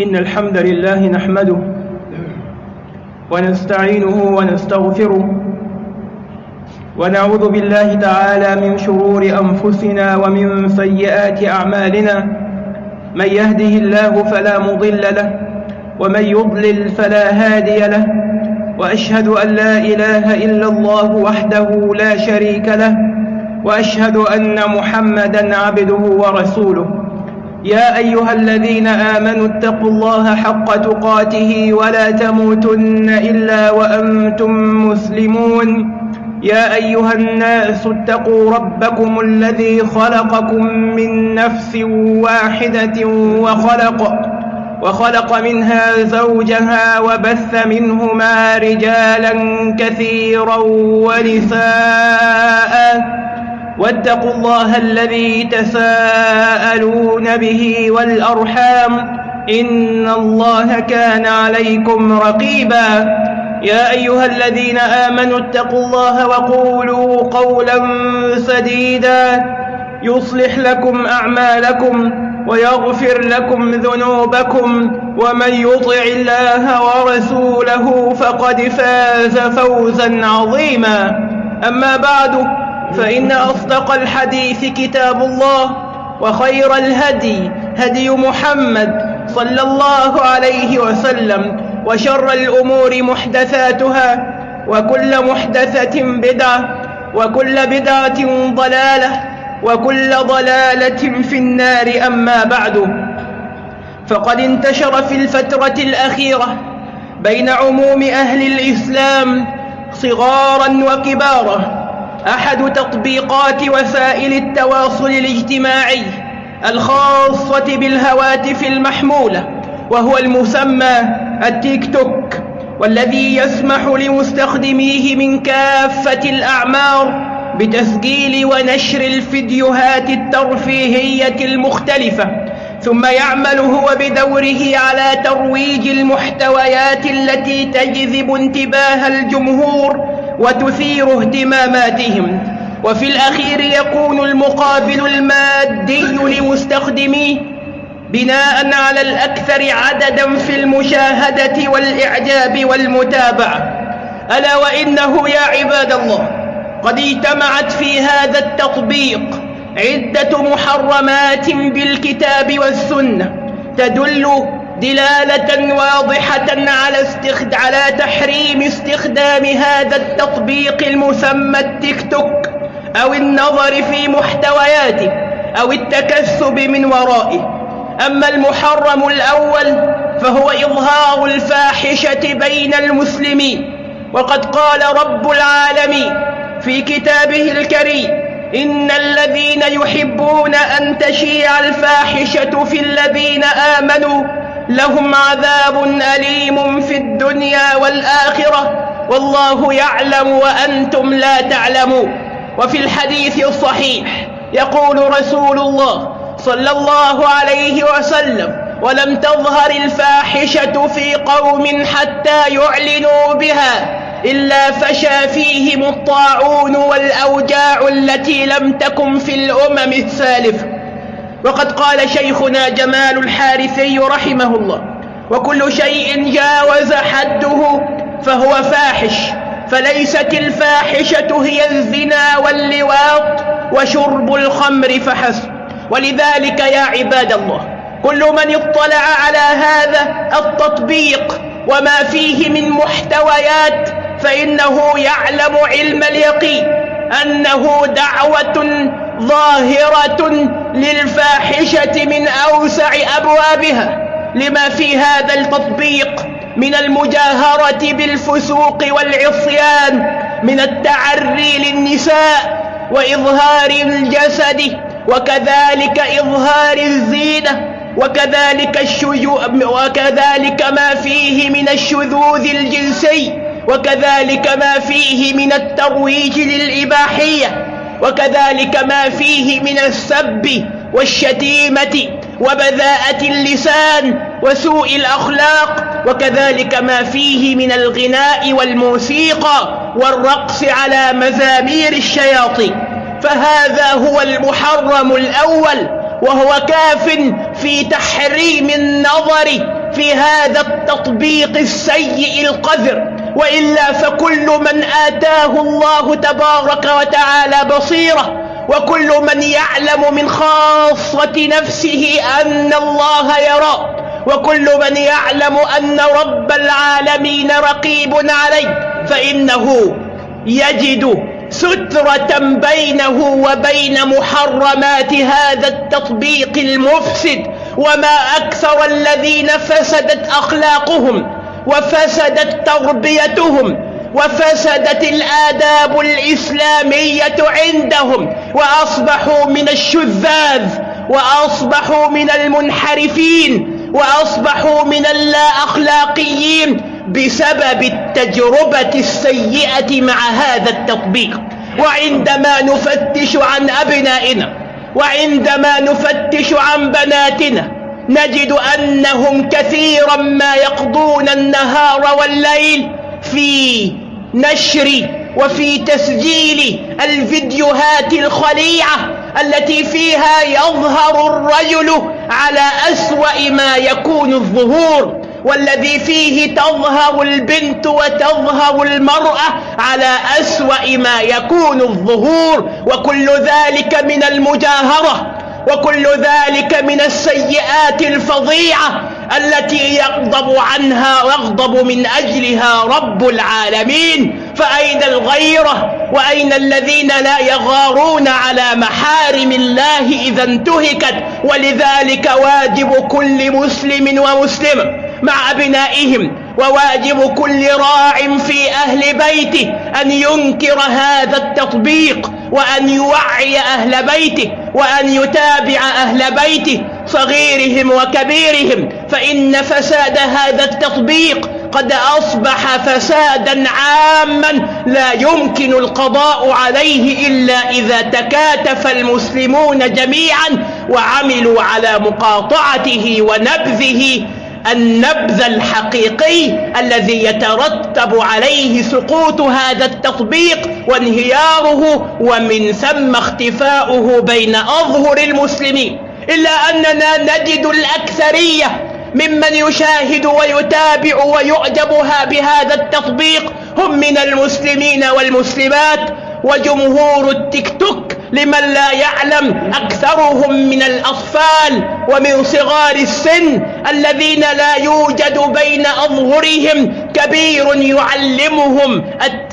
إن الحمد لله نحمده ونستعينه ونستغفره ونعوذ بالله تعالى من شرور أنفسنا ومن سيئات أعمالنا من يهده الله فلا مضل له ومن يضلل فلا هادي له وأشهد أن لا إله إلا الله وحده لا شريك له وأشهد أن محمدا عبده ورسوله يا أيها الذين آمنوا اتقوا الله حق تقاته ولا تموتن إلا وأنتم مسلمون. يا أيها الناس اتقوا ربكم الذي خلقكم من نفس واحدة وخلق وخلق منها زوجها وبث منهما رجالا كثيرا ونساء. واتقوا الله الذي تساءلون به والأرحام إن الله كان عليكم رقيبا. يا أيها الذين آمنوا اتقوا الله وقولوا قولا سديدا. يصلح لكم أعمالكم ويغفر لكم ذنوبكم ومن يطع الله ورسوله فقد فاز فوزا عظيما. أما بعد فإن أصدق الحديث كتاب الله وخير الهدي هدي محمد صلى الله عليه وسلم وشر الأمور محدثاتها وكل محدثة بدعة وكل بدعة ضلالة وكل ضلالة في النار أما بعد فقد انتشر في الفترة الأخيرة بين عموم أهل الإسلام صغارا وكبارا أحد تطبيقات وسائل التواصل الاجتماعي الخاصة بالهواتف المحمولة وهو المسمى التيك توك والذي يسمح لمستخدميه من كافة الأعمار بتسجيل ونشر الفيديوهات الترفيهية المختلفة ثم يعمل هو بدوره على ترويج المحتويات التي تجذب انتباه الجمهور وتثير اهتماماتهم. وفي الأخير يكون المقابل المادي لمستخدميه بناء على الأكثر عددا في المشاهدة والإعجاب والمتابعة. ألا وإنه يا عباد الله قد اجتمعت في هذا التطبيق عدة محرمات بالكتاب والسنة تدل دلالة واضحة على, استخد... على تحريم استخدام هذا التطبيق المسمى التيك توك أو النظر في محتوياته أو التكسب من ورائه. أما المحرم الأول فهو إظهار الفاحشة بين المسلمين. وقد قال رب العالمين في كتابه الكريم إن الذين يحبون أن تشيع الفاحشة في الذين آمنوا لهم عذاب أليم في الدنيا والآخرة والله يعلم وأنتم لا تعلمون. وفي الحديث الصحيح يقول رسول الله صلى الله عليه وسلم ولم تظهر الفاحشة في قوم حتى يعلنوا بها إلا فشى فيهم الطاعون والأوجاع التي لم تكن في الأمم السالفة وقد قال شيخنا جمال الحارثي رحمه الله وكل شيء جاوز حده فهو فاحش فليست الفاحشة هي الزنا واللواط وشرب الخمر فحسب. ولذلك يا عباد الله كل من اطلع على هذا التطبيق وما فيه من محتويات فإنه يعلم علم اليقين أنه دعوة ظاهرة للفاحشة من أوسع أبوابها لما في هذا التطبيق من المجاهرة بالفسوق والعصيان من التعري للنساء وإظهار الجسد وكذلك إظهار الزينة وكذلك الشجو وكذلك ما فيه من الشذوذ الجنسي وكذلك ما فيه من الترويج للإباحية. وكذلك ما فيه من السب والشتيمة وبذاءة اللسان وسوء الأخلاق وكذلك ما فيه من الغناء والموسيقى والرقص على مزامير الشياطين. فهذا هو المحرم الأول وهو كاف في تحريم النظر في هذا التطبيق السيء القذر. وإلا فكل من آتاه الله تبارك وتعالى بصيرة وكل من يعلم من خاصة نفسه أن الله يرى وكل من يعلم أن رب العالمين رقيب عليه فإنه يجد سترة بينه وبين محرمات هذا التطبيق المفسد وما أكثر الذين فسدت أخلاقهم. وفسدت تربيتهم وفسدت الآداب الإسلامية عندهم وأصبحوا من الشذاذ وأصبحوا من المنحرفين وأصبحوا من اللا أخلاقيين بسبب التجربة السيئة مع هذا التطبيق. وعندما نفتش عن أبنائنا وعندما نفتش عن بناتنا نجد أنهم كثيرا ما يقضون النهار والليل في نشر وفي تسجيل الفيديوهات الخليعة التي فيها يظهر الرجل على أسوأ ما يكون الظهور والذي فيه تظهر البنت وتظهر المرأة على أسوأ ما يكون الظهور وكل ذلك من المجاهرة. وكل ذلك من السيئات الفظيعة التي يغضب عنها ويغضب من أجلها رب العالمين. فأين الغيرة؟ وأين الذين لا يغارون على محارم الله إذا انتهكت؟ ولذلك واجب كل مسلم ومسلم مع أبنائهم وواجب كل راع في أهل بيته أن ينكر هذا التطبيق. وأن يوعي أهل بيته وأن يتابع أهل بيته صغيرهم وكبيرهم. فإن فساد هذا التطبيق قد أصبح فسادا عاما لا يمكن القضاء عليه إلا إذا تكاتف المسلمون جميعا وعملوا على مقاطعته ونبذه النبذ الحقيقي الذي يترتب عليه سقوط هذا التطبيق وانهياره ومن ثم اختفاؤه بين أظهر المسلمين. إلا أننا نجد الأكثرية ممن يشاهد ويتابع ويعجبها بهذا التطبيق هم من المسلمين والمسلمات وجمهور التيك توك لمن لا يعلم أكثرهم من الأطفال ومن صغار السن الذين لا يوجد بين أظهرهم كبير يعلمهم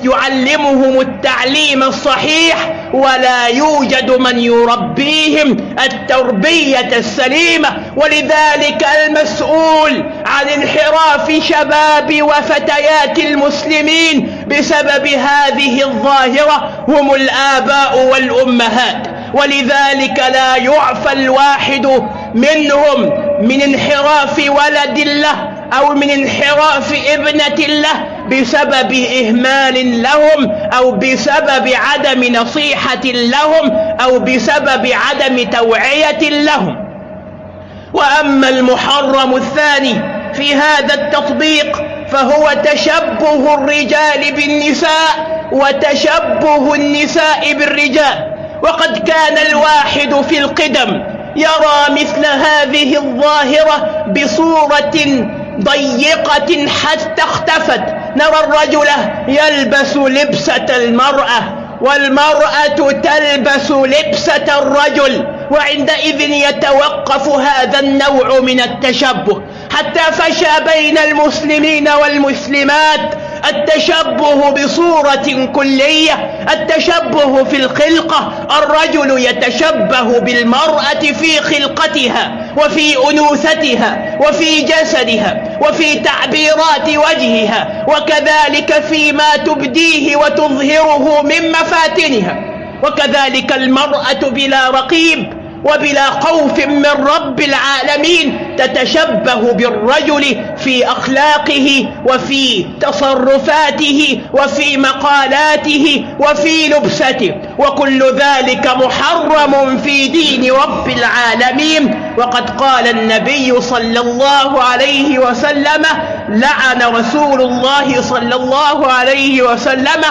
يعلمهم التعليم الصحيح ولا يوجد من يربيهم التربية السليمة. ولذلك المسؤول عن انحراف شباب وفتيات المسلمين بسبب هذه الظاهرة هم الآباء والأمهات. ولذلك لا يعفى الواحد منهم من انحراف ولد له أو من انحراف ابنة له بسبب إهمال لهم أو بسبب عدم نصيحة لهم أو بسبب عدم توعية لهم. وأما المحرم الثاني في هذا التطبيق فهو تشبه الرجال بالنساء وتشبه النساء بالرجال. وقد كان الواحد في القدم يرى مثل هذه الظاهرة بصورة ضيقة حتى اختفت. نرى الرجل يلبس لبسة المرأة والمرأة تلبس لبسة الرجل وعندئذ يتوقف هذا النوع من التشبه. حتى فشى بين المسلمين والمسلمات التشبه بصورة كلية التشبه في الخلقة الرجل يتشبه بالمرأة في خلقتها وفي أنوثتها وفي جسدها وفي تعبيرات وجهها وكذلك فيما تبديه وتظهره من مفاتنها وكذلك المرأة بلا رقيب وبلا خوف من رب العالمين تتشبه بالرجل في أخلاقه وفي تصرفاته وفي مقالاته وفي لبسته وكل ذلك محرم في دين رب العالمين وقد قال النبي صلى الله عليه وسلم لعن رسول الله صلى الله عليه وسلم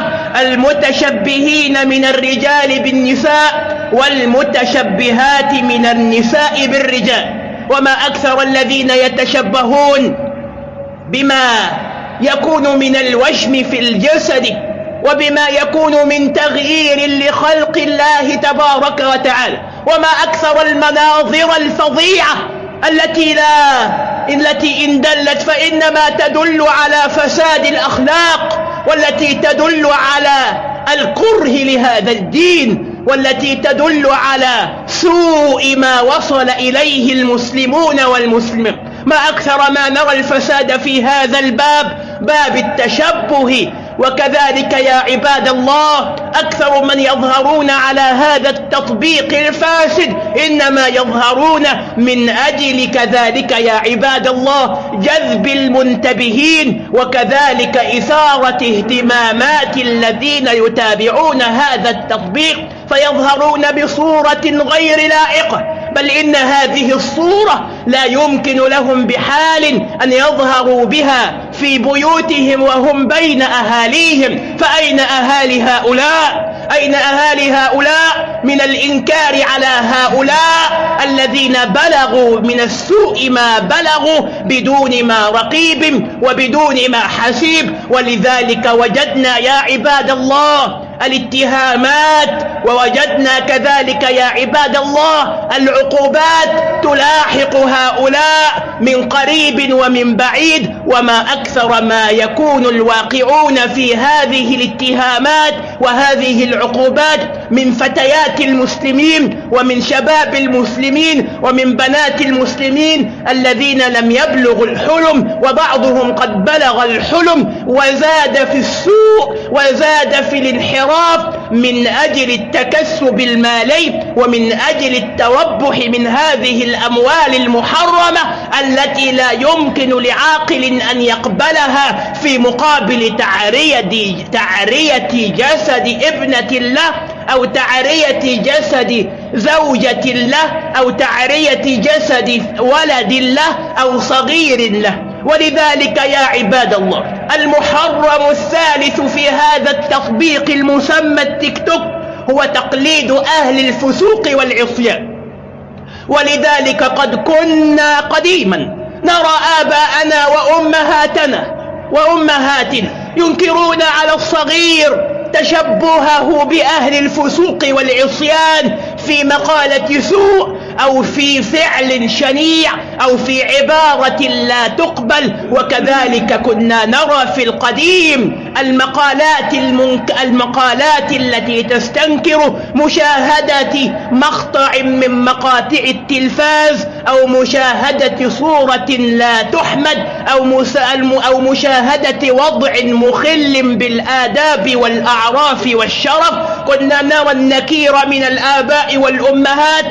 المتشبهين من الرجال بالنساء والمتشبهات من النساء بالرجال وما أكثر الذين يتشبهون بما يكون من الوشم في الجسد وبما يكون من تغيير لخلق الله تبارك وتعالى وما أكثر المناظر الفظيعة التي لا التي إن دلت فإنما تدل على فساد الأخلاق والتي تدل على الكره لهذا الدين والتي تدل على سوء ما وصل إليه المسلمون والمسلمين ما أكثر ما نرى الفساد في هذا الباب باب التشبه. وكذلك يا عباد الله أكثر من يظهرون على هذا التطبيق الفاسد إنما يظهرون من أجل كذلك يا عباد الله جذب المنتبهين وكذلك إثارة اهتمامات الذين يتابعون هذا التطبيق. فيظهرون بصورة غير لائقة. بل إن هذه الصورة لا يمكن لهم بحال أن يظهروا بها في بيوتهم وهم بين أهاليهم. فأين أهالي هؤلاء؟ أين أهالي هؤلاء من الإنكار على هؤلاء الذين بلغوا من السوء ما بلغوا بدون ما رقيب وبدون ما حسيب؟ ولذلك وجدنا يا عباد الله الاتهامات ووجدنا كذلك يا عباد الله العقوبات تلاحق هؤلاء من قريب ومن بعيد وما أكثر ما يكون الواقعون في هذه الاتهامات وهذه العقوبات من فتيات المسلمين ومن شباب المسلمين ومن بنات المسلمين الذين لم يبلغوا الحلم وبعضهم قد بلغ الحلم وزاد في السوء وزاد في الانحراف. من أجل التكسب المالي ومن أجل التربح من هذه الأموال المحرمة التي لا يمكن لعاقل أن يقبلها في مقابل تعرية, تعرية جسد ابنة الله أو تعرية جسد زوجة له أو تعرية جسد ولد له أو صغير له ولذلك يا عباد الله المحرم الثالث في هذا التطبيق المسمى التيك توك هو تقليد أهل الفسوق والعصيان. ولذلك قد كنا قديما نرى آباءنا وأمهاتنا وأمهاتنا ينكرون على الصغير تشبهه بأهل الفسوق والعصيان في مقالة سوء أو في فعل شنيع أو في عبارة لا تقبل. وكذلك كنا نرى في القديم المقالات, المنك المقالات التي تستنكر مشاهدة مقطع من مقاطع التلفاز أو مشاهدة صورة لا تحمد أو, أو مشاهدة وضع مخل بالآداب والأعراف والشرف. كنا نرى النكير من الآباء والأمهات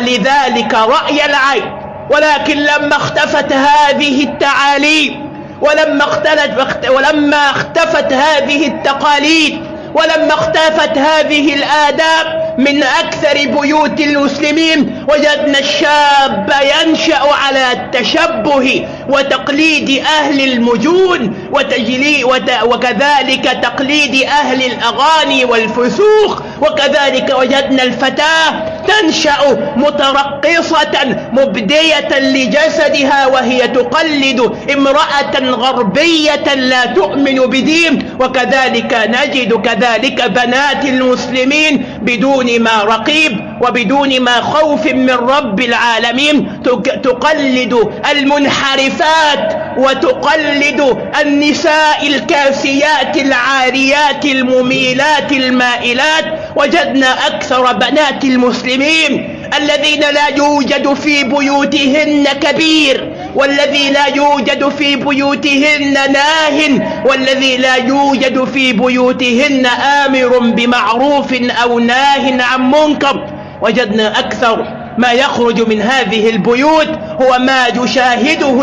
لذلك رأي العين. ولكن لما اختفت هذه التعاليم ولما اختلت ولما اختفت هذه التقاليد ولما اختفت هذه الآداب من أكثر بيوت المسلمين وجدنا الشاب ينشأ على التشبه وتقليد أهل المجون وتجلي وكذلك تقليد أهل الأغاني والفسوق. وكذلك وجدنا الفتاة تنشأ مترقصة مبدية لجسدها وهي تقلد امرأة غربية لا تؤمن بدين وكذلك نجد كذلك بنات المسلمين بدون ما رقيب وبدون ما خوف من رب العالمين. تقلد المنحرفات وتقلد النساء الكاسيات العاريات المميلات المائلات وجدنا أكثر بنات المسلمين الذين لا يوجد في بيوتهن كبير والذي لا يوجد في بيوتهن ناه والذي لا يوجد في بيوتهن آمر بمعروف أو ناه عن منكر. وجدنا أكثر ما يخرج من هذه البيوت هو ما يشاهده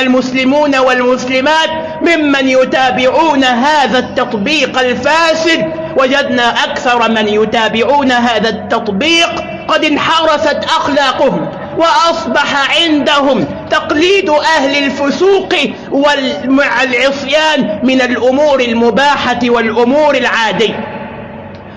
المسلمون والمسلمات ممن يتابعون هذا التطبيق الفاسد وجدنا أكثر من يتابعون هذا التطبيق قد انحرست أخلاقهم وأصبح عندهم تقليد أهل الفسوق والعصيان من الأمور المباحة والأمور العادية.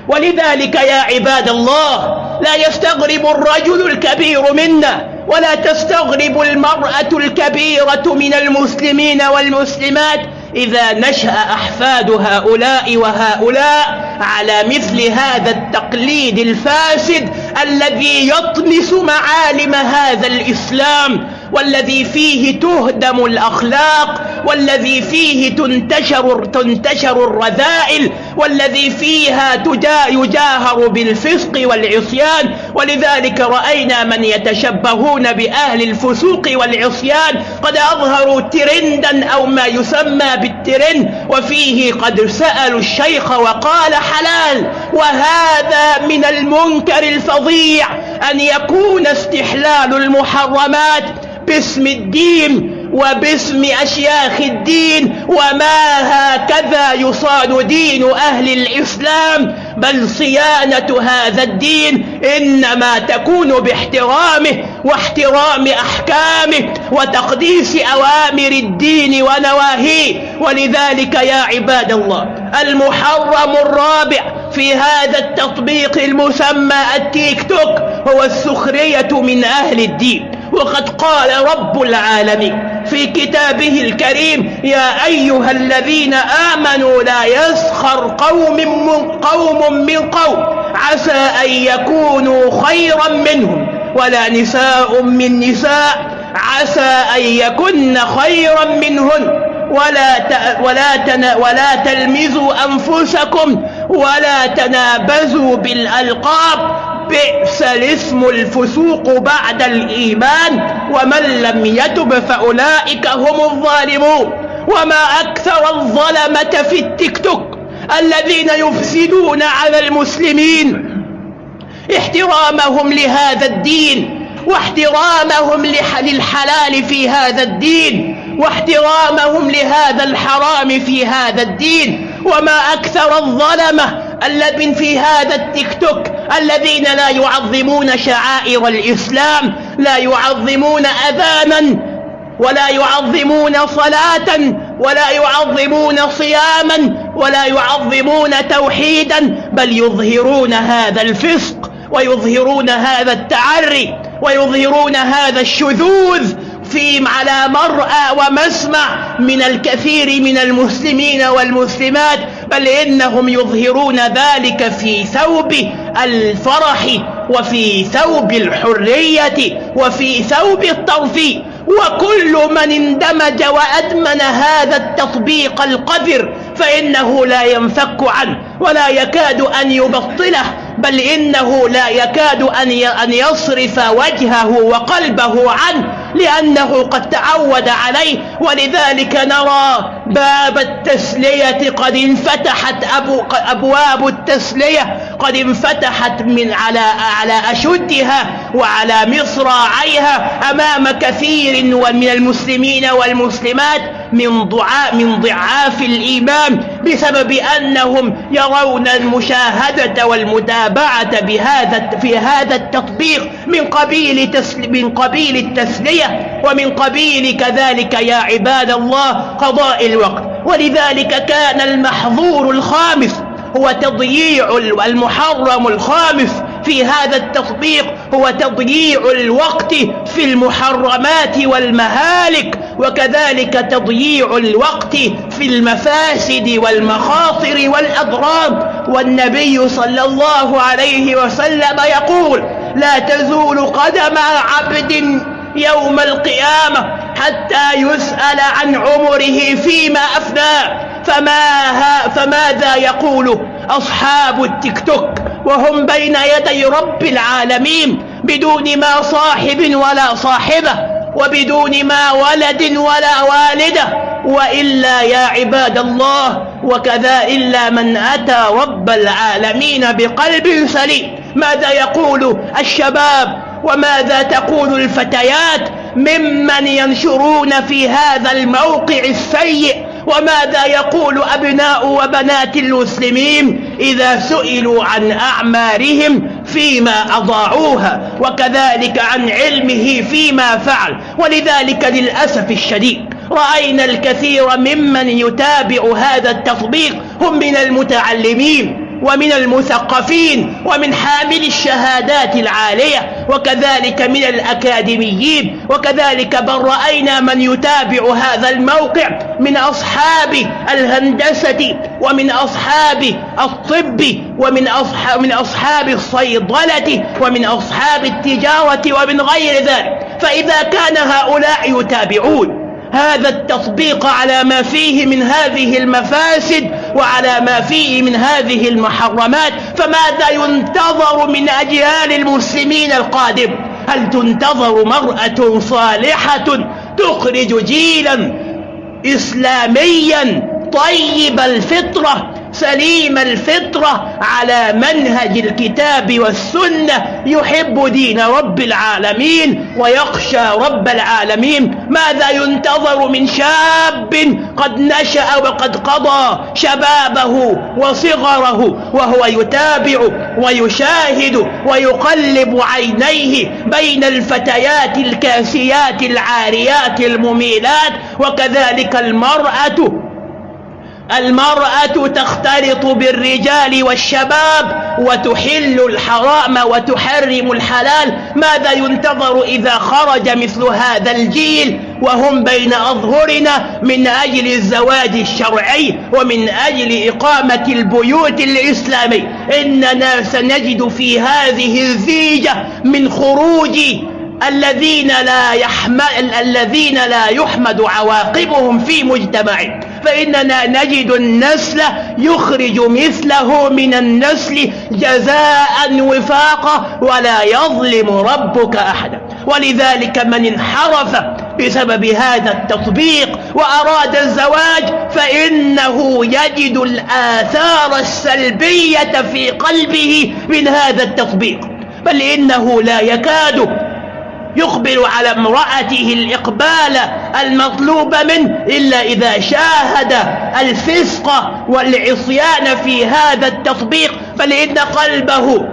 ولذلك يا عباد الله لا يستغرب الرجل الكبير منا ولا تستغرب المرأة الكبيرة من المسلمين والمسلمات إذا نشأ أحفاد هؤلاء وهؤلاء على مثل هذا التقليد الفاسد الذي يطمس معالم هذا الإسلام والذي فيه تهدم الأخلاق والذي فيه تنتشر, تنتشر الرذائل والذي فيها يجاهر بالفسق والعصيان ولذلك رأينا من يتشبهون بأهل الفسوق والعصيان قد أظهروا ترندا أو ما يسمى بالترند وفيه قد سألوا الشيخ وقال حلال. وهذا من المنكر الفظيع أن يكون استحلال المحرمات باسم الدين وباسم أشياخ الدين وما هكذا يصان دين أهل الإسلام بل صيانة هذا الدين إنما تكون باحترامه واحترام أحكامه وتقديس أوامر الدين ونواهيه. ولذلك يا عباد الله المحرم الرابع في هذا التطبيق المسمى التيك توك هو السخرية من أهل الدين. وقد قال رب العالمين في كتابه الكريم يا أيها الذين آمنوا لا يسخر قوم من قوم من قوم عسى أن يكونوا خيرا منهم ولا نساء من نساء عسى أن يكن خيرا منهن ولا ولا ولا تلمزوا أنفسكم ولا تنابزوا بالألقاب بئس الاسم الفسوق بعد الإيمان ومن لم يتب فأولئك هم الظالمون. وما أكثر الظلمة في التيك توك الذين يفسدون على المسلمين. احترامهم لهذا الدين واحترامهم للحلال في هذا الدين واحترامهم لهذا الحرام في هذا الدين. وما أكثر الظلمة الذين في هذا التيك توك الذين لا يعظمون شعائر الإسلام لا يعظمون أذانا ولا يعظمون صلاة ولا يعظمون صياما ولا يعظمون توحيدا بل يظهرون هذا الفسق ويظهرون هذا التعري ويظهرون هذا الشذوذ في على مرأى ومسمع من الكثير من المسلمين والمسلمات بل إنهم يظهرون ذلك في ثوب الفرح وفي ثوب الحرية وفي ثوب الترفيه وكل من اندمج وأدمن هذا التطبيق القذر فإنه لا ينفك عنه ولا يكاد أن يبطله بل إنه لا يكاد أن يصرف وجهه وقلبه عنه لأنه قد تعود عليه. ولذلك نرى باب التسلية قد انفتحت أبو أبواب التسلية قد انفتحت من على على أشدها وعلى مصراعيها أمام كثير من المسلمين والمسلمات من ضعاف من ضعاف الإيمان بسبب أنهم يرون المشاهدة والمتابعة بهذا في هذا التطبيق من قبيل من قبيل التسلية ومن قبيل كذلك يا عباد الله قضاء الوقت. ولذلك كان المحظور الخامس هو تضييع المحرم الخامس في هذا التطبيق هو تضييع الوقت في المحرمات والمهالك وكذلك تضييع الوقت في المفاسد والمخاطر والأضرار والنبي صلى الله عليه وسلم يقول لا تزول قدم عبد يوم القيامة حتى يسأل عن عمره فيما أفناه فما فماذا يقول أصحاب التيك توك؟ وهم بين يدي رب العالمين بدون ما صاحب ولا صاحبة وبدون ما ولد ولا والدة. وإلا يا عباد الله وكذا إلا من أتى رب العالمين بقلب سليم. ماذا يقول الشباب؟ وماذا تقول الفتيات؟ ممن ينشرون في هذا الموقع السيء وماذا يقول أبناء وبنات المسلمين إذا سئلوا عن أعمارهم فيما أضاعوها وكذلك عن علمه فيما فعل ولذلك للأسف الشديد رأينا الكثير ممن يتابع هذا التطبيق هم من المتعلمين ومن المثقفين ومن حامل الشهادات العالية وكذلك من الأكاديميين وكذلك بل رأينا من يتابع هذا الموقع من أصحاب الهندسة ومن أصحاب الطب ومن أصحاب, من أصحاب الصيدلة ومن أصحاب التجارة ومن غير ذلك. فإذا كان هؤلاء يتابعون هذا التطبيق على ما فيه من هذه المفاسد وعلى ما فيه من هذه المحرمات فماذا ينتظر من أجيال المسلمين القادم؟ هل تنتظر مرأة صالحة تخرج جيلا إسلاميا طيب الفطرة؟ سليم الفطرة على منهج الكتاب والسنة يحب دين رب العالمين ويخشى رب العالمين. ماذا ينتظر من شاب قد نشأ وقد قضى شبابه وصغره وهو يتابع ويشاهد ويقلب عينيه بين الفتيات الكاسيات العاريات المميلات وكذلك المرأة المرأة تختلط بالرجال والشباب وتحل الحرام وتحرم الحلال ماذا ينتظر إذا خرج مثل هذا الجيل؟ وهم بين أظهرنا من أجل الزواج الشرعي ومن أجل إقامة البيوت الإسلامي. إننا سنجد في هذه الزيجة من خروج الذين لا يحمل الذين لا يحمد عواقبهم في مجتمعهم. فإننا نجد النسل يخرج مثله من النسل جزاء وفاقا ولا يظلم ربك أحدا ولذلك من انحرف بسبب هذا التطبيق وأراد الزواج فإنه يجد الآثار السلبية في قلبه من هذا التطبيق. بل إنه لا يكاد يقبل على امرأته الإقبال المطلوب منه إلا إذا شاهد الفسق والعصيان في هذا التطبيق فلإن قلبه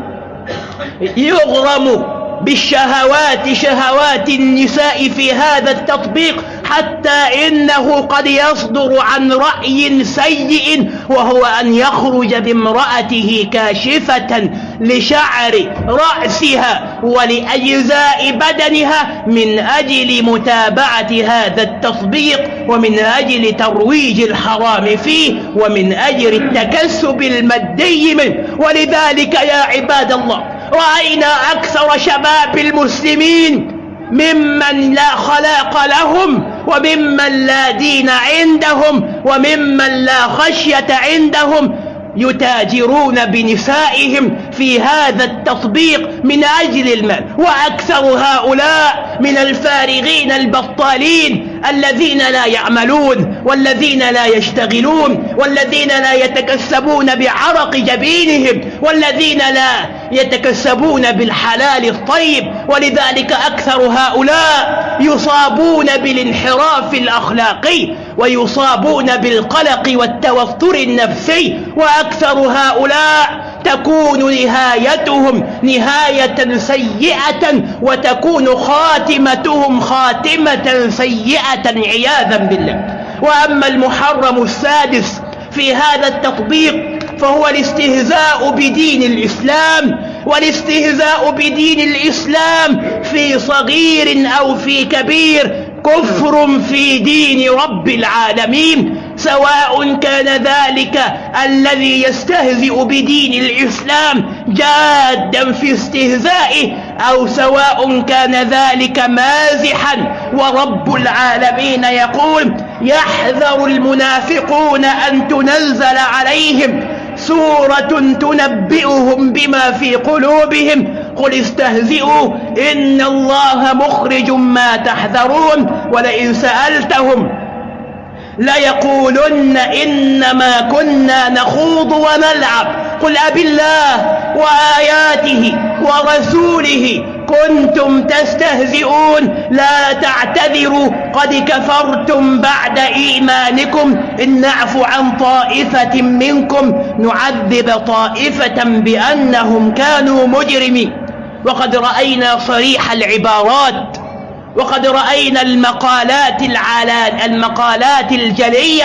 يغرم بالشهوات شهوات النساء في هذا التطبيق حتى إنه قد يصدر عن رأي سيء وهو أن يخرج بامرأته كاشفة لشعر رأسها ولأجزاء بدنها من أجل متابعة هذا التطبيق ومن أجل ترويج الحرام فيه ومن أجل التكسب المادي منه. ولذلك يا عباد الله رأينا أكثر شباب المسلمين ممن لا خلاق لهم وممن لا دين عندهم وممن لا خشية عندهم يتاجرون بنسائهم في هذا التطبيق من أجل المال. وأكثر هؤلاء من الفارغين البطالين الذين لا يعملون والذين لا يشتغلون والذين لا يتكسبون بعرق جبينهم والذين لا يتكسبون بالحلال الطيب. ولذلك أكثر هؤلاء يصابون بالانحراف الأخلاقي ويصابون بالقلق والتوتر النفسي. وأكثر هؤلاء تكون نهايتهم نهاية سيئة وتكون خاتمتهم خاتمة سيئة عياذا بالله. وأما المحرم السادس في هذا التطبيق فهو الاستهزاء بدين الإسلام. والاستهزاء بدين الإسلام في صغير أو في كبير كفر في دين رب العالمين. سواء كان ذلك الذي يستهزئ بدين الإسلام جادا في استهزائه أو سواء كان ذلك مازحا. ورب العالمين يقول يحذر المنافقون أن تنزل عليهم. سورة تنبئهم بما في قلوبهم. قل استهزئوا إن الله مخرج ما تحذرون. ولئن سألتهم ليقولن إنما كنا نخوض ونلعب. قل أب الله وآياته ورسوله كنتم تستهزئون. لا تعتذروا. قد كفرتم بعد إيمانكم. إن نعفو عن طائفة منكم. نعذب طائفة بأنهم كانوا مجرمين. وقد رأينا صريح العبارات. وقد رأينا المقالات العلان المقالات الجلية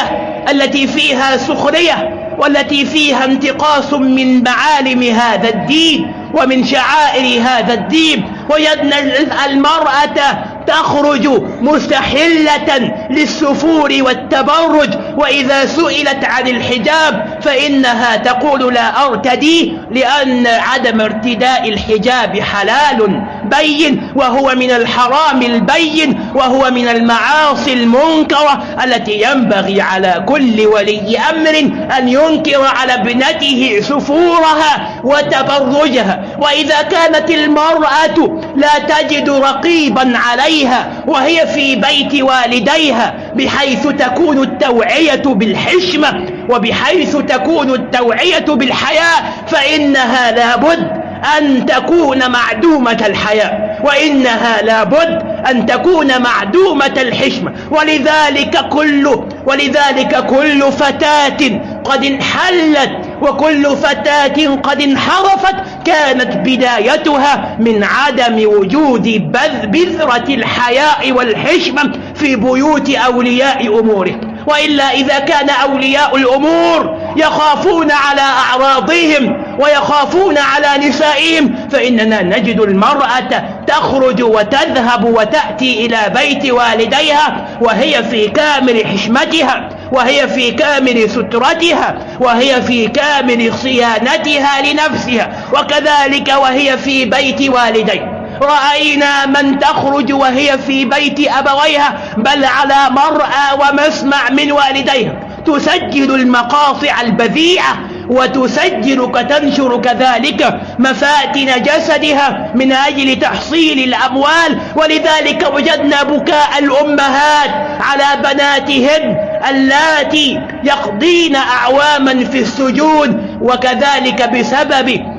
التي فيها سخرية والتي فيها انتقاص من معالم هذا الدين ومن شعائر هذا الدين وجدنا المرأة تخرج مستحلة للسفور والتبرج وإذا سئلت عن الحجاب فإنها تقول لا أرتدي لأن عدم ارتداء الحجاب حلال. بين وهو من الحرام البين وهو من المعاصي المنكرة التي ينبغي على كل ولي أمر أن ينكر على ابنته سفورها وتبرجها. وإذا كانت المرأة لا تجد رقيبا عليها وهي في بيت والديها بحيث تكون التوعية بالحشمة وبحيث تكون التوعية بالحياء فإنها لابد أن تكون معدومة الحياء وإنها لابد أن تكون معدومة الحشمة. ولذلك كل ولذلك كل فتاة قد انحلت وكل فتاة قد انحرفت كانت بدايتها من عدم وجود بذرة الحياء والحشمة في بيوت أولياء أموره. وإلا إذا كان أولياء الأمور يخافون على أعراضهم ويخافون على نسائهم فإننا نجد المرأة تخرج وتذهب وتأتي إلى بيت والديها وهي في كامل حشمتها وهي في كامل سترتها وهي في كامل صيانتها لنفسها وكذلك وهي في بيت والديها. رأينا من تخرج وهي في بيت أبويها بل على مرأى ومسمع من والديها. تسجل المقاطع البذيئة وتسجل كتنشر كذلك مفاتن جسدها من أجل تحصيل الأموال ولذلك وجدنا بكاء الأمهات على بناتهن اللاتي يقضين أعواما في السجون وكذلك بسبب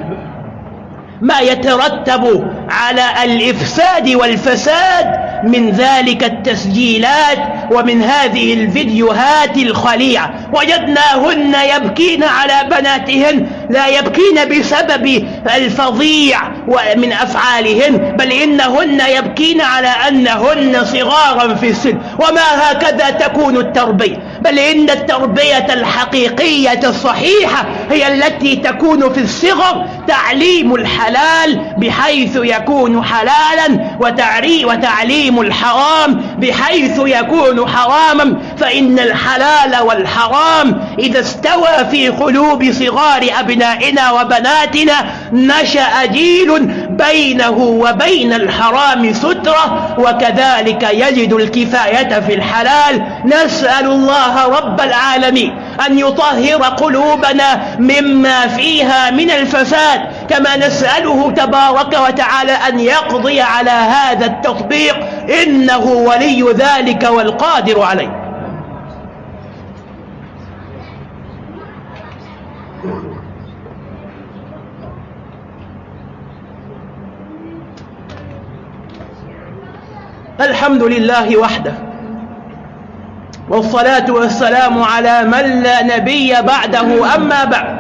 ما يترتب على الإفساد والفساد من ذلك التسجيلات ومن هذه الفيديوهات الخليعة. وجدناهن يبكين على بناتهن لا يبكين بسبب الفظيع من أفعالهن بل إنهن يبكين على أنهن صغارا في السن. وما هكذا تكون التربية. بل إن التربية الحقيقية الصحيحة هي التي تكون في الصغر تعليم الحلال بحيث يكون حلالا وتعليم الحرام بحيث يكون حراما. فإن الحلال والحرام إذا استوى في قلوب صغار أبنائنا وبناتنا نشأ جيل بينه وبين الحرام سترة وكذلك يجد الكفاية في الحلال. نسأل الله رب العالمين أن يطهر قلوبنا مما فيها من الفساد كما نسأله تبارك وتعالى أن يقضي على هذا التطبيق إنه ولي ذلك والقادر عليه. الحمد لله وحده. والصلاة والسلام على من لا نبي بعده أما بعد.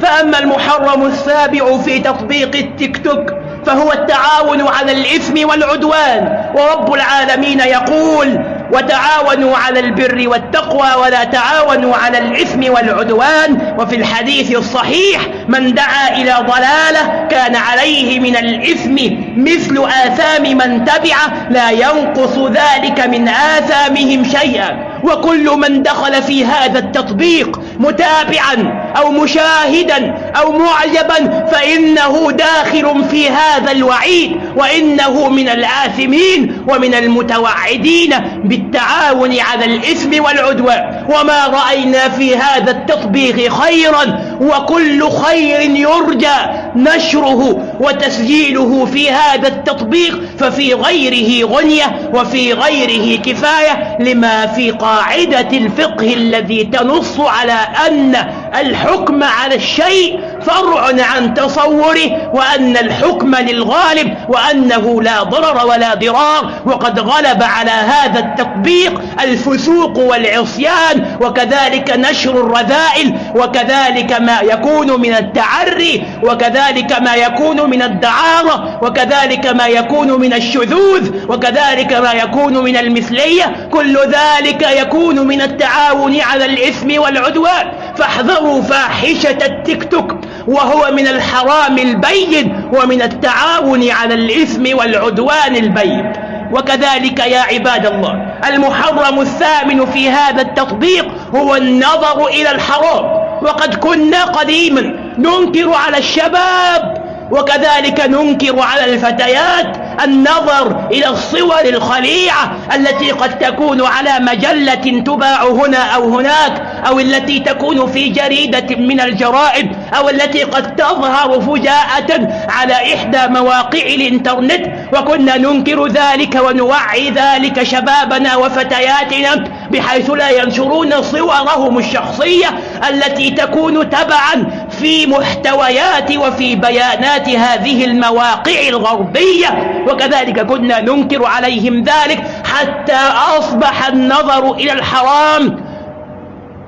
فأما المحرم السابع في تطبيق التيك توك فهو التعاون على الإثم والعدوان. ورب العالمين يقول وتعاونوا على البر والتقوى ولا تعاونوا على الإثم والعدوان. وفي الحديث الصحيح من دعا إلى ضلالة كان عليه من الإثم مثل آثام من تبعه لا ينقص ذلك من آثامهم شيئا. وكل من دخل في هذا التطبيق متابعا أو مشاهدا أو معجبا فإنه داخل في هذا الوعيد وإنه من الآثمين ومن المتوعدين بالتعاون على الإثم والعدوان. وما رأينا في هذا التطبيق خيرا وكل خير يرجى نشره وتسجيله في هذا التطبيق ففي غيره غنية وفي غيره كفاية لما في قاعدة الفقه الذي تنص على أن الحكم على الشيء فرع عن تصوره وأن الحكم للغالب وأنه لا ضرر ولا ضرار وقد غلب على هذا التطبيق الفسوق والعصيان وكذلك نشر الرذائل وكذلك ما يكون من التعري وكذلك ما يكون من الدعارة وكذلك ما يكون من الشذوذ وكذلك ما يكون من المثلية كل ذلك يكون من التعاون على الإثم والعدوان. فاحذروا فاحشة التيك توك وهو من الحرام البين ومن التعاون على الإثم والعدوان البين. وكذلك يا عباد الله المحرم الثامن في هذا التطبيق هو النظر إلى الحرام. وقد كنا قديما ننكر على الشباب وكذلك ننكر على الفتيات النظر إلى الصور الخليعة التي قد تكون على مجلة تباع هنا أو هناك أو التي تكون في جريدة من الجرائد أو التي قد تظهر فجاءة على إحدى مواقع الإنترنت. وكنا ننكر ذلك ونوعي ذلك شبابنا وفتياتنا بحيث لا ينشرون صورهم الشخصية التي تكون تبعا في محتويات وفي بيانات هذه المواقع الغربية وكذلك كنا ننكر عليهم ذلك حتى أصبح النظر إلى الحرام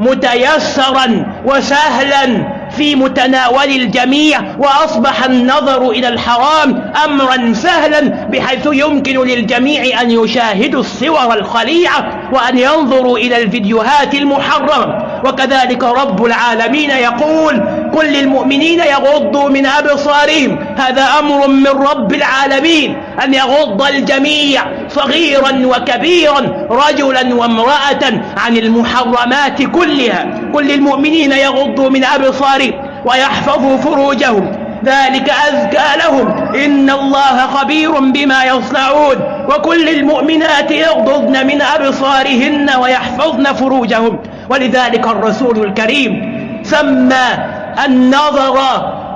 متيسرا وسهلا في متناول الجميع وأصبح النظر إلى الحرام أمرا سهلا بحيث يمكن للجميع أن يشاهدوا الصور الخليعة وأن ينظروا إلى الفيديوهات المحرمة. وكذلك رب العالمين يقول كل للمؤمنين يغضوا من أبصارهم. هذا أمر من رب العالمين. أن يغض الجميع صغيرا وكبيرا رجلا وامرأة عن المحرمات كلها. كل للمؤمنين يغضوا من أبصارهم ويحفظوا فروجهم. ذلك أزكى لهم. إن الله خبير بما يصنعون. وكل المؤمنات يغضضن من أبصارهن ويحفظن فروجهم. ولذلك الرسول الكريم سمى النظر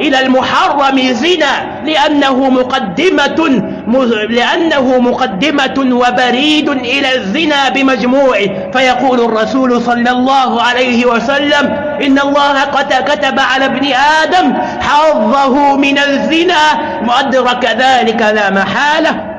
إلى المحرم زنا لأنه مقدمة لأنه مقدمة وبريد إلى الزنا بمجموعه. فيقول الرسول صلى الله عليه وسلم إن الله قد كتب على ابن آدم حظه من الزنا وأدرك ذلك لا محالة.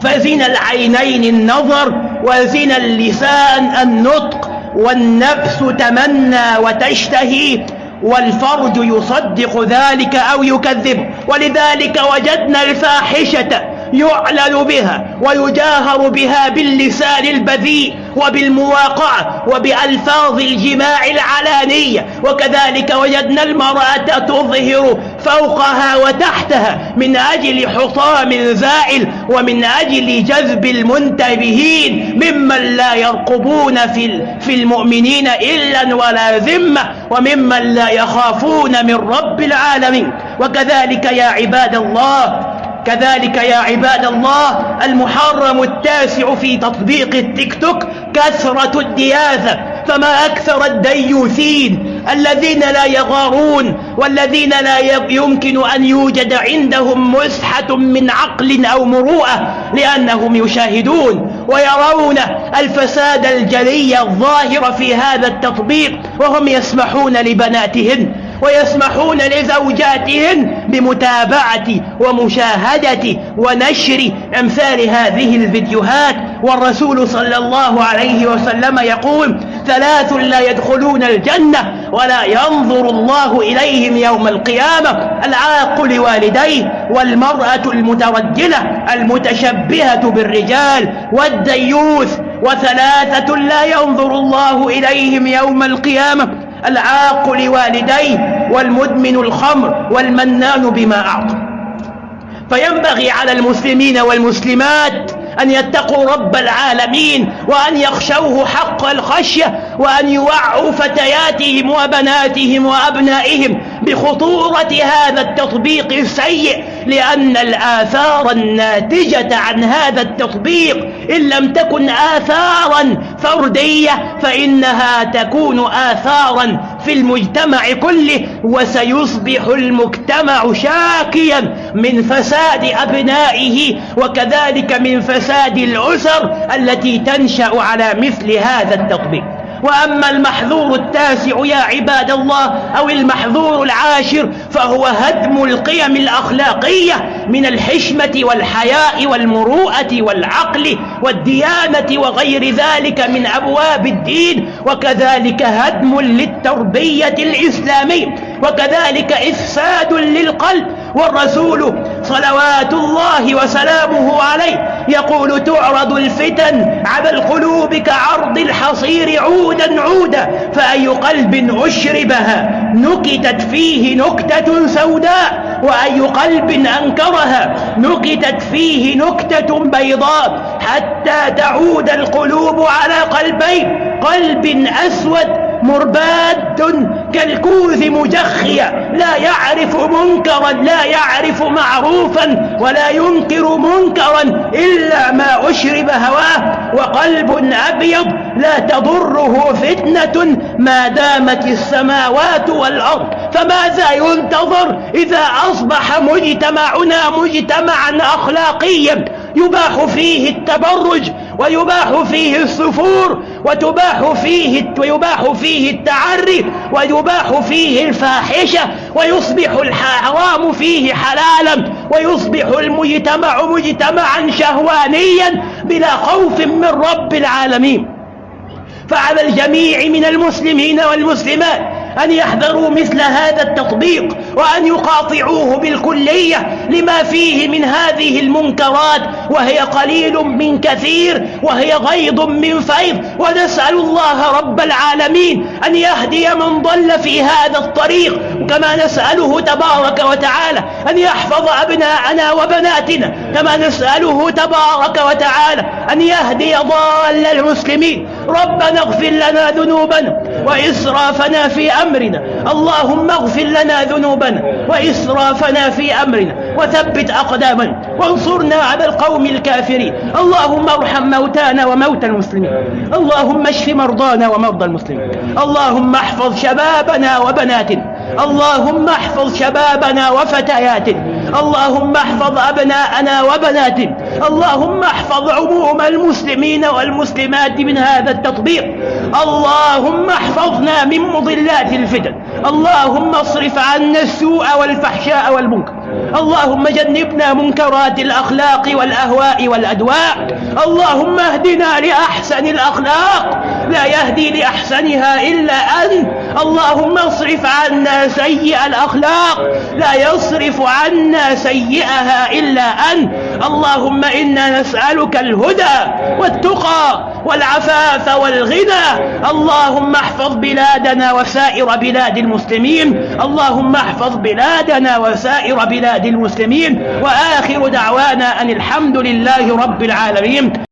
فزنا العينين النظر وزنا اللسان النطق والنفس تمنى وتشتهي والفرج يصدق ذلك أو يكذب. ولذلك وجدنا الفاحشة يعلن بها ويجاهر بها باللسان البذيء وبالمواقعة وبألفاظ الجماع العلانية. وكذلك وجدنا المرأة تظهر فوقها وتحتها من أجل حطام زائل ومن أجل جذب المنتبهين ممن لا يرقبون في في المؤمنين إلا ولا ذمة وممن لا يخافون من رب العالمين. وكذلك يا عباد الله كذلك يا عباد الله المحرم التاسع في تطبيق التيك توك كثرة الدياثة فما أكثر الديوثين الذين لا يغارون والذين لا يمكن أن يوجد عندهم مسحة من عقل أو مروءة لأنهم يشاهدون ويرون الفساد الجلي الظاهر في هذا التطبيق وهم يسمحون لبناتهن ويسمحون لزوجاتهن بمتابعة ومشاهدة ونشر أمثال هذه الفيديوهات. والرسول صلى الله عليه وسلم يقول ثلاث لا يدخلون الجنة ولا ينظر الله إليهم يوم القيامة. العاق لوالديه والمرأة المترجلة المتشبهة بالرجال والديوث. وثلاثة لا ينظر الله إليهم يوم القيامة. العاق لوالديه والمدمن الخمر والمنان بما أعطى. فينبغي على المسلمين والمسلمات أن يتقوا رب العالمين وأن يخشوه حق الخشية وأن يوعوا فتياتهم وبناتهم وأبنائهم بخطورة هذا التطبيق السيء لأن الآثار الناتجة عن هذا التطبيق إن لم تكن آثارا فردية فإنها تكون آثارا في المجتمع كله وسيصبح المجتمع شاكيا من فساد أبنائه وكذلك من فساد الأسر التي تنشأ على مثل هذا التطبيق. وأما المحذور التاسع يا عباد الله أو المحذور العاشر فهو هدم القيم الأخلاقية من الحشمة والحياء والمروءة والعقل والديانة وغير ذلك من أبواب الدين وكذلك هدم للتربية الإسلامية وكذلك إفساد للقلب والرسول صلوات الله وسلامه عليه يقول تعرض الفتن على القلوب كعرض الحصير عودا عودا فأي قلب أشربها نكتت فيه نكتة سوداء وأي قلب أنكرها نكتت فيه نكتة بيضاء حتى تعود القلوب على قلبين قلب أسود مرباد كالكوز مجخيا لا يعرف منكرا لا يعرف معروفا ولا ينكر منكرا إلا ما أشرب هواه وقلب أبيض لا تضره فتنة ما دامت السماوات والأرض. فماذا ينتظر إذا أصبح مجتمعنا مجتمعا أخلاقيا؟ يباح فيه التبرج ويباح فيه السفور وتباح فيه ويباح فيه التعري ويباح فيه الفاحشة ويصبح الحرام فيه حلالا ويصبح المجتمع مجتمعا شهوانيا بلا خوف من رب العالمين. فعلى الجميع من المسلمين والمسلمات أن يحذروا مثل هذا التطبيق وأن يقاطعوه بالكلية لما فيه من هذه المنكرات وهي قليل من كثير وهي غيض من فيض. ونسأل الله رب العالمين أن يهدي من ضل في هذا الطريق كما نسأله تبارك وتعالى أن يحفظ أبناءنا وبناتنا كما نسأله تبارك وتعالى أن يهدي ضال المسلمين. ربنا اغفر لنا ذنوبنا وإسرافنا في أمرنا. اللهم اغفر لنا ذنوبنا وإسرافنا في أمرنا. وثبت أقدامنا وانصرنا على القوم الكافرين. اللهم ارحم موتانا وموتى المسلمين. اللهم اشف مرضانا ومرضى المسلمين. اللهم احفظ شبابنا وبناتنا اللهم احفظ شبابنا وفتياتنا اللهم احفظ أبناءنا وبناتنا اللهم احفظ عموم المسلمين والمسلمات من هذا التطبيق. اللهم احفظنا من مضلات الفتن. اللهم اصرف عنا السوء والفحشاء والمنكر. اللهم جنبنا منكرات الأخلاق والأهواء والأدواء. اللهم اهدنا لأحسن الأخلاق. لا يهدي لأحسنها إلا أنت. اللهم اصرف عنا سيء الأخلاق. لا يصرف عنا سيئها إلا أنت. اللهم إنا نسألك الهدى والتقى والعفاف والغنى. اللهم احفظ بلادنا وسائر بلاد المسلمين. اللهم احفظ بلادنا وسائر بلاد المسلمين وآخر دعوانا أن الحمد لله رب العالمين.